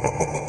ha ha ha